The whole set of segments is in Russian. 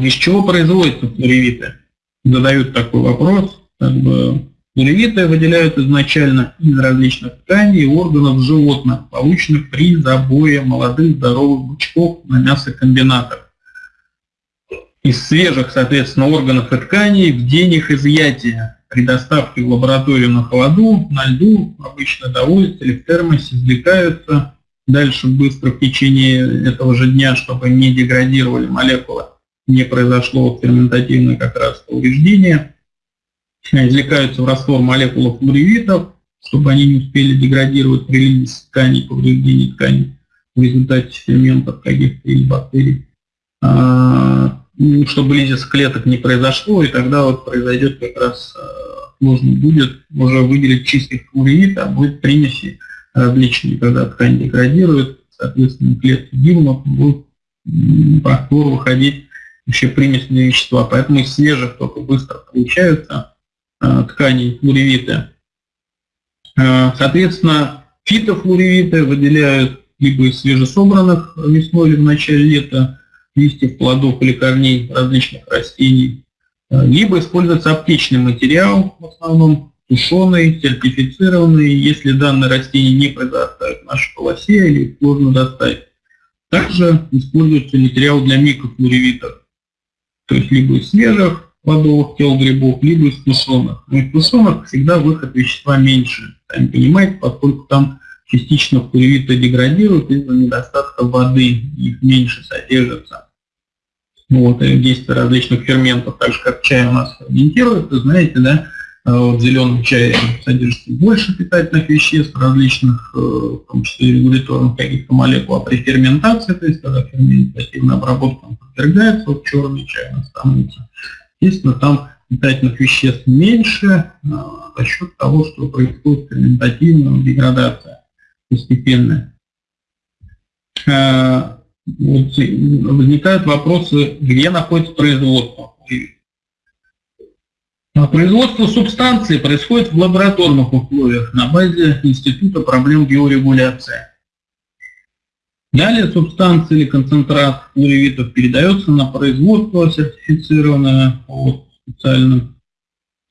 Из чего производятся флоревиты? Задают такой вопрос. Как бы, флоревиты выделяют изначально из различных тканей и органов животных, полученных при забое молодых здоровых бычков на мясокомбинатах. Из свежих, соответственно, органов и тканей в день их изъятия при доставке в лабораторию на холоду, на льду, обычно доводятся или в термосе, извлекаются дальше быстро в течение этого же дня, чтобы не деградировали молекулы, не произошло ферментативное как раз повреждение. Извлекаются в раствор молекулы флоревитов, чтобы они не успели деградировать при линии тканей, повреждении тканей в результате ферментов каких-то или бактерий. А, ну, чтобы лизис клеток не произошло, и тогда вот произойдет как раз э, можно будет уже выделить чистый флуорид, а будет примеси различные, когда ткань деградирует, соответственно, клетки гибнут, будут флору выходить еще примесные вещества. Поэтому из свежих только быстро получаются э, ткани флоревиты. Э, соответственно, фитофлоревиты выделяют либо из свежесобранных весной в начале лета, листьев, плодов или корней различных растений, э, либо используется аптечный материал, в основном тушеный, сертифицированный, если данное растение не произрастает в нашей полосе или сложно достать. Также используется материал для микрофлоревитов, то есть либо из свежих плодовых тел грибов, либо из тушеных. Но из тушеных всегда выход вещества меньше, сами понимаете, поскольку там частично флоревиты деградируют из-за недостатка воды, их меньше содержится. Вот, и действие различных ферментов, так же как чай у нас ферментирует, вы знаете, да, вот в зеленом чае содержится больше питательных веществ различных, э, в том числе регуляторных каких-то молекул, а при ферментации, то есть когда ферментативная обработка подвергается, вот черный чай становится, естественно, там питательных веществ меньше э, за счет того, что происходит ферментативная деградация постепенно. Э, вот возникают вопросы, где находится производство. Производство субстанции происходит в лабораторных условиях на базе Института проблем биорегуляции. Далее субстанция или концентрат флоревитов передается на производство сертифицированное вот, специально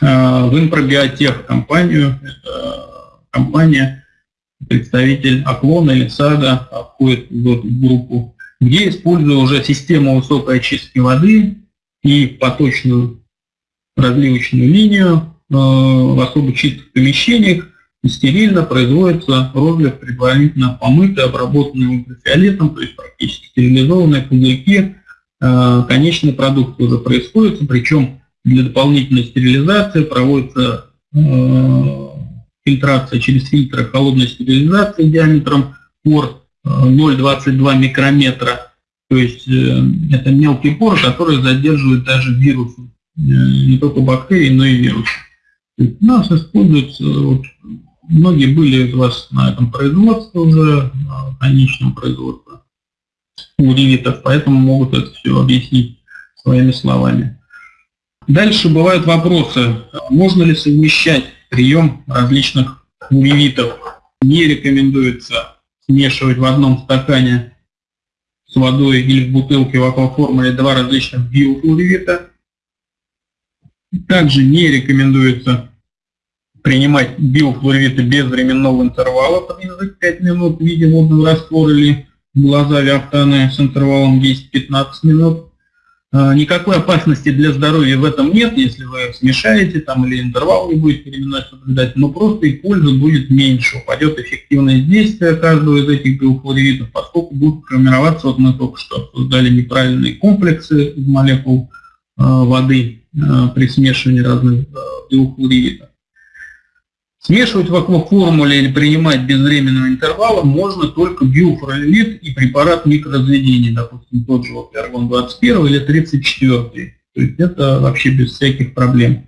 э, в Инпробиотех компанию. Это компания, представитель Аклона или САДА входит в группу, где, используя уже систему высокой очистки воды и поточную разливочную линию э, в особо чистых помещениях, стерильно производится розлив предварительно помытый, обработанный ультрафиолетом, то есть практически стерилизованные пузырьки. Э, конечный продукт уже происходит, причем для дополнительной стерилизации проводится э, фильтрация через фильтры холодной стерилизации диаметром пор 0,22 микрометра. То есть это мелкий пор, который задерживает даже вирусы, не только бактерии, но и вирусы. У нас используется, вот, многие были из вас на этом производстве уже, на конечном производстве у ревитов, поэтому могут это все объяснить своими словами. Дальше бывают вопросы, можно ли совмещать прием различных флуоревитов. Не рекомендуется смешивать в одном стакане с водой или в бутылке в акваформуле два различных биофлуоревита. Также не рекомендуется принимать биофлуоревиты без временного интервала, промежуток 5 минут в виде водного раствора или глаза виафтаны с интервалом 10-15 минут. А, никакой опасности для здоровья в этом нет, если вы смешаете там или интервал не будете переименовать соблюдать, но просто и польза будет меньше, упадет эффективность действия каждого из этих биофлоревитов, поскольку будут формироваться, вот мы только что обсуждали неправильные комплексы из молекул воды э, при смешивании разных э, биофлоревитов. Смешивать в акваформуле или принимать без временного интервала можно только биофролит и препарат микроразведения, допустим, тот же вот аргон 21 или 34. То есть это вообще без всяких проблем.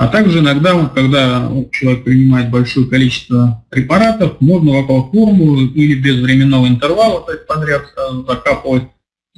А также иногда, когда человек принимает большое количество препаратов, можно в акваформулу или без временного интервала, то есть подряд закапывать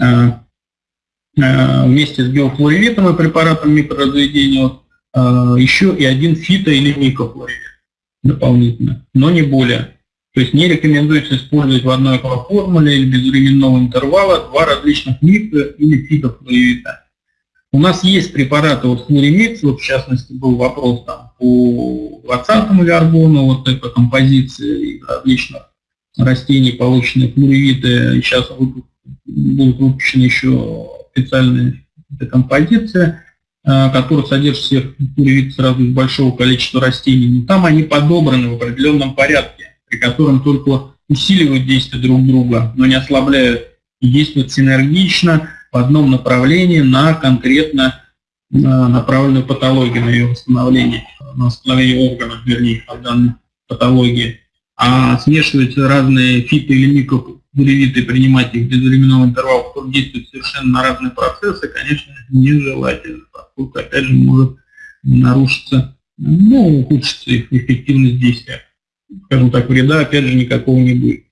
э, э, вместе с биофлоревитом и препаратом микроразведения э, еще и один фито- или микрофлоревит дополнительно, но не более. То есть не рекомендуется использовать в одной формуле или без интервала два различных микро- или фитофлуида. У нас есть препараты, вот флоримикс, вот в частности был вопрос там по 20-му виаргону, вот эта композиция из различных растений, полученные флоревиты, сейчас будут выпущены еще специальные композиции, э, которые содержат всех флоревит сразу из большого количества растений, но там они подобраны в определенном порядке, при котором только усиливают действие друг друга, но не ослабляют и действуют синергично, в одном направлении на конкретно направленную патологию, на ее восстановление, на восстановление органов, вернее, от данной патологии. А смешивать разные фито- микробуревиты, принимать их без временного интервала, которые действуют совершенно на разные процессы, конечно, нежелательно, поскольку, опять же, может нарушиться, ну, ухудшиться их эффективность действия. Скажем так, вреда, опять же, никакого не будет.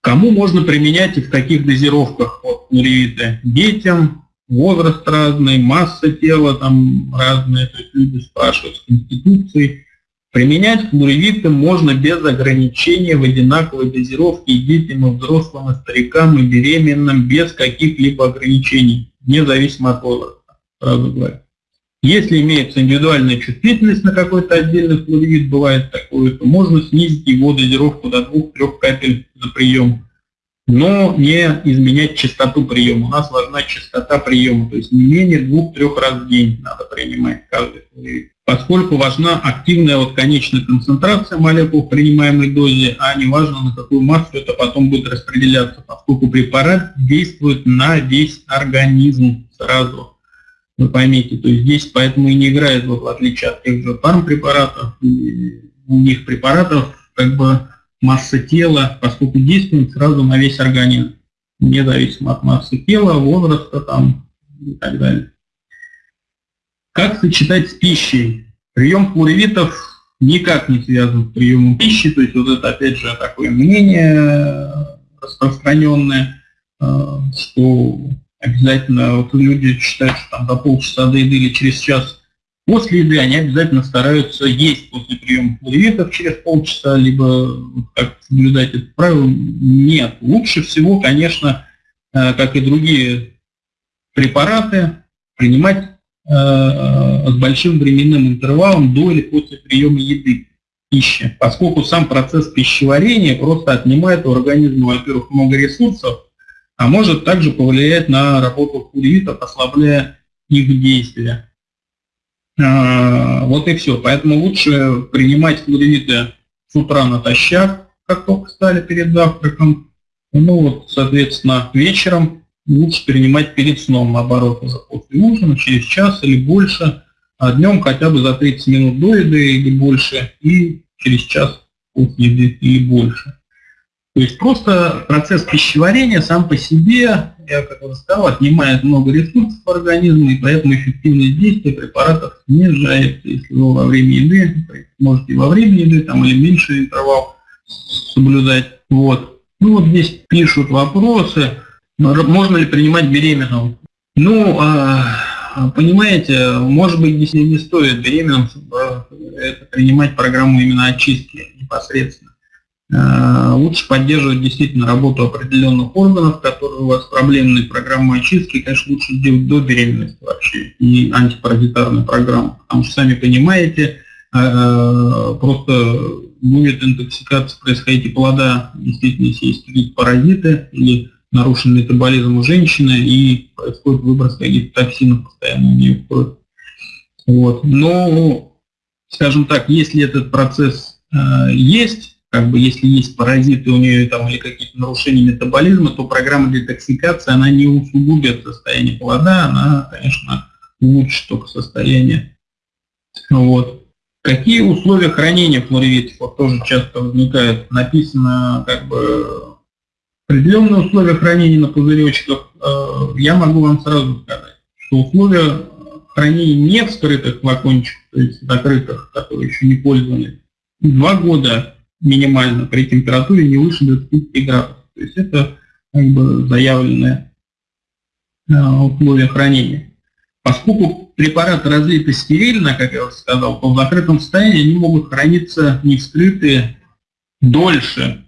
Кому можно применять и в каких дозировках вот, нуривиты? Детям, возраст разный, масса тела там разная, то есть люди спрашивают с конституцией. Применять флуоревиты можно без ограничения в одинаковой дозировке и детям, и взрослым, и старикам, и беременным, без каких-либо ограничений, независимо от возраста, сразу говорю. Если имеется индивидуальная чувствительность на какой-то отдельный флуорид, бывает такое, то можно снизить его дозировку до 2-3 капель за прием, но не изменять частоту приема. У нас важна частота приема, то есть не менее 2-3 раз в день надо принимать каждый флуорид. Поскольку важна активная вот конечная концентрация молекул в принимаемой дозе, а не важно на какую массу это потом будет распределяться, поскольку препарат действует на весь организм сразу вы поймите. То есть здесь поэтому и не играет, вот в отличие от тех же фармпрепаратов, у них препаратов как бы масса тела, поскольку действует сразу на весь организм, независимо от массы тела, возраста там и так далее. Как сочетать с пищей? Прием флоревитов никак не связан с приемом пищи, то есть вот это опять же такое мнение распространенное, э, что обязательно, вот люди считают, что там за полчаса до еды или через час после еды они обязательно стараются есть после приема флоревитов через полчаса, либо как соблюдать это правило. Нет. Лучше всего, конечно, э, как и другие препараты, принимать э, с большим временным интервалом до или после приема еды пищи, поскольку сам процесс пищеварения просто отнимает у организма, во-первых, много ресурсов, а может также повлиять на работу флуоридов, ослабляя их действия. А, вот и все. Поэтому лучше принимать флуориды с утра натощак, как только стали перед завтраком. Ну вот, соответственно, вечером лучше принимать перед сном, наоборот, уже после ужина, через час или больше, а днем хотя бы за 30 минут до еды или больше, и через час после еды или больше. То есть просто процесс пищеварения сам по себе, я как уже сказал, отнимает много ресурсов организма, и поэтому эффективность действия препаратов снижается. Если вы во время еды, можете во время еды там, или меньше интервал соблюдать. Вот. Ну вот здесь пишут вопросы, можно ли принимать беременным. Ну, а, понимаете, может быть, здесь не стоит беременным это принимать программу именно очистки непосредственно. Э, лучше поддерживать действительно работу определенных органов, которые у вас проблемные программы очистки, конечно, лучше сделать до беременности вообще, и антипаразитарную программу, потому что, сами понимаете, э, э, просто будет интоксикация происходить и плода, действительно, если есть паразиты или нарушенный метаболизм у женщины, и происходит выброс каких-то токсинов постоянно у нее в кровь. Вот. Но, скажем так, если этот процесс э, есть, как бы если есть паразиты у нее там, или какие-то нарушения метаболизма, то программа детоксикации, она не усугубит состояние плода, она, конечно, улучшит только состояние. Вот. Какие условия хранения флоревитов? Вот тоже часто возникает. Написано как бы определенные условия хранения на пузыречках. Э, я могу вам сразу сказать, что условия хранения не в скрытых флакончиках, то есть закрытых, которые еще не пользовались, два года минимально при температуре не выше 25 градусов. То есть это как бы заявленное э, условие хранения. Поскольку препараты разлиты стерильно, как я уже сказал, то в закрытом состоянии они могут храниться не вскрытые дольше,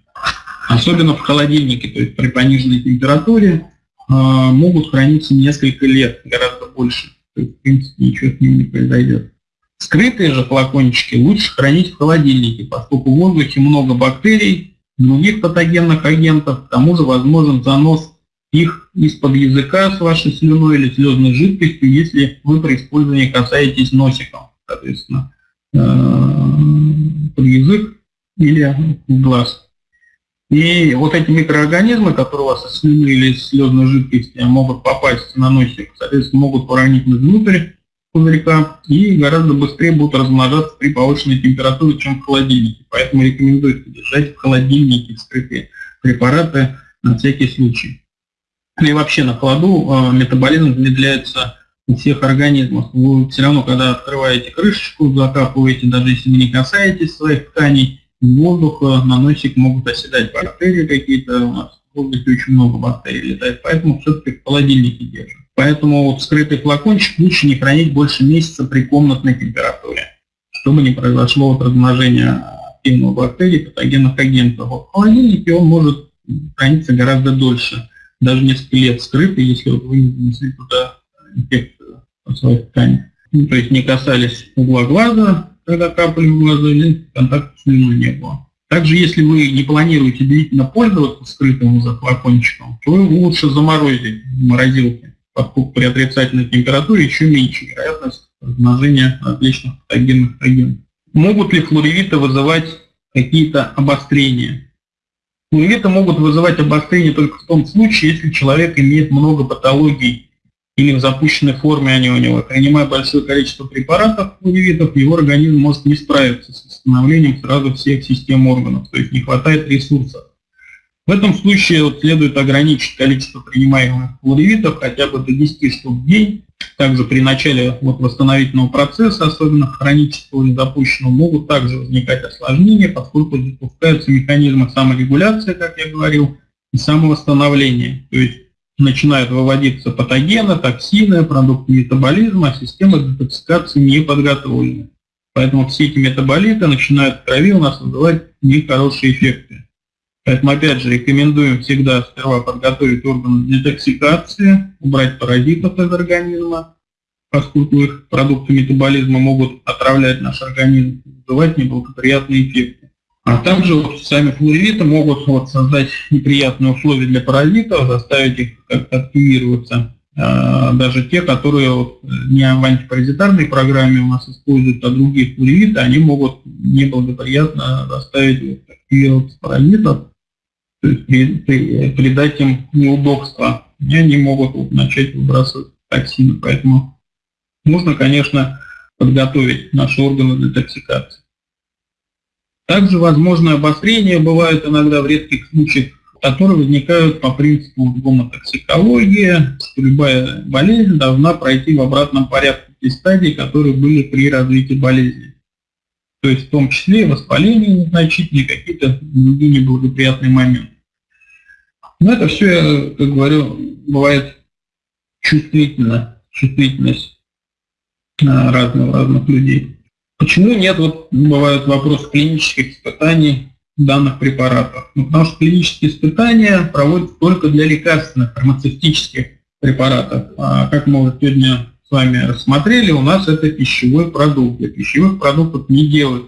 особенно в холодильнике, то есть при пониженной температуре э, могут храниться несколько лет, гораздо больше. То есть, в принципе, ничего с ним не произойдет. Скрытые же флакончики лучше хранить в холодильнике, поскольку в воздухе много бактерий, других патогенных агентов, к тому же возможен занос их из-под языка с вашей слюной или слезной жидкостью, если вы при использовании касаетесь носиком, соответственно, э, под язык или в глаз. И вот эти микроорганизмы, которые у вас из слюны или из слезной жидкости могут попасть на носик, соответственно, могут проникнуть внутрь пузырька и гораздо быстрее будут размножаться при повышенной температуре, чем в холодильнике. Поэтому рекомендуется держать в холодильнике скрытые препараты на всякий случай. И вообще на холоду э, метаболизм замедляется у всех организмов. Вы все равно, когда открываете крышечку, закапываете, даже если вы не касаетесь своих тканей, воздуха на носик могут оседать бактерии какие-то, у нас в воздухе очень много бактерий летает, поэтому все-таки в холодильнике держим. Поэтому вот скрытый флакончик лучше не хранить больше месяца при комнатной температуре, чтобы не произошло вот размножение активных бактерий, патогенных агентов. Вот в холодильнике он может храниться гораздо дольше, даже несколько лет скрытый, если вот вы не внесли туда инфекцию по своей ткани. Ну, то есть не касались угла глаза, когда капали в глаза, или контакта с слюной не было. Также, если вы не планируете длительно пользоваться скрытым флакончиком, то лучше заморозить в морозилке поскольку при отрицательной температуре еще меньше вероятность размножения различных патогенных агентов. Могут ли флоревиты вызывать какие-то обострения? Флоревиты могут вызывать обострение только в том случае, если человек имеет много патологий или в запущенной форме они у него. Принимая большое количество препаратов флоревитов, его организм может не справиться с восстановлением сразу всех систем органов, то есть не хватает ресурсов. В этом случае вот следует ограничить количество принимаемых флоревитов хотя бы до 10 штук в день. Также при начале вот восстановительного процесса, особенно хронического или запущенного, могут также возникать осложнения, поскольку запускаются механизмы саморегуляции, как я говорил, и самовосстановления. То есть начинают выводиться патогены, токсины, продукты метаболизма, а система детоксикации не подготовлена. Поэтому все эти метаболиты начинают в крови у нас вызывать нехорошие эффекты. Поэтому, опять же, рекомендуем всегда сперва подготовить органы детоксикации, убрать паразитов из организма, поскольку их продукты метаболизма могут отравлять наш организм, вызывать неблагоприятные эффекты. А также вот сами флоревиты могут вот создать неприятные условия для паразитов, заставить их как-то активироваться. А, даже те, которые вот не в антипаразитарной программе у нас используют, а другие флоревиты, они могут неблагоприятно заставить активироваться паразитов, придать им неудобства, и они могут начать выбрасывать токсины. Поэтому нужно, конечно, подготовить наши органы для токсикации. Также возможно обострение бывают иногда в редких случаях, которые возникают по принципу гомотоксикологии. Любая болезнь должна пройти в обратном порядке те стадии, которые были при развитии болезни. То есть в том числе воспаление незначительные, какие-то другие неблагоприятные моменты. Но это все, как говорю, бывает чувствительно, чувствительность разных, разных людей. Почему нет, вот бывают вопросы клинических испытаний данных препаратов? Ну, потому что клинические испытания проводятся только для лекарственных фармацевтических препаратов. А как мы вот сегодня с вами рассмотрели, у нас это пищевой продукт. Для пищевых продуктов не делают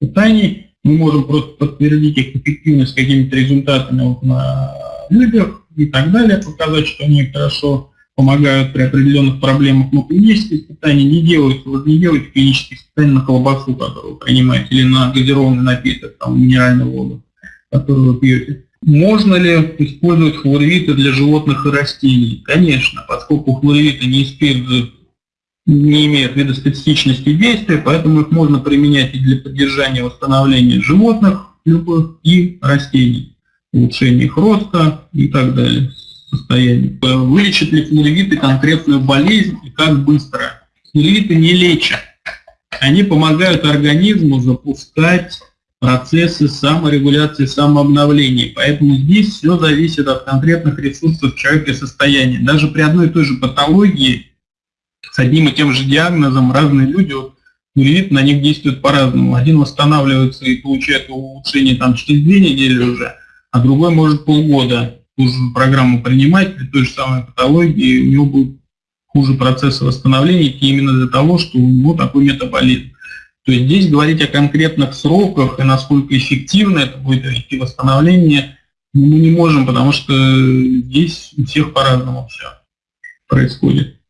испытаний. Мы можем просто подтвердить их эффективность какими-то результатами вот на людях и так далее, показать, что они хорошо помогают при определенных проблемах. Но клинические испытания не делаются. Вот не делайте клинические испытания на колбасу, которую вы принимаете, или на газированный напиток, там, минеральную воду, которую вы пьете. Можно ли использовать хлоревиты для животных и растений? Конечно, поскольку хлоревиты не используют не имеют видоспецифичности действия, поэтому их можно применять и для поддержания восстановления животных любых и растений, улучшения их роста и так далее, состояния. Вылечат ли флоревиты конкретную болезнь и как быстро? Флоревиты не лечат. Они помогают организму запускать процессы саморегуляции, самообновления. Поэтому здесь все зависит от конкретных ресурсов человека и состояния. Даже при одной и той же патологии с одним и тем же диагнозом разные люди, вот, на них действуют по-разному. Один восстанавливается и получает улучшение там через две недели уже, а другой может полгода ту программу принимать при той же самой патологии, у него будет хуже процесса восстановления именно для того, что у него такой метаболизм. То есть здесь говорить о конкретных сроках и насколько эффективно это будет восстановление мы не можем, потому что здесь у всех по-разному все происходит.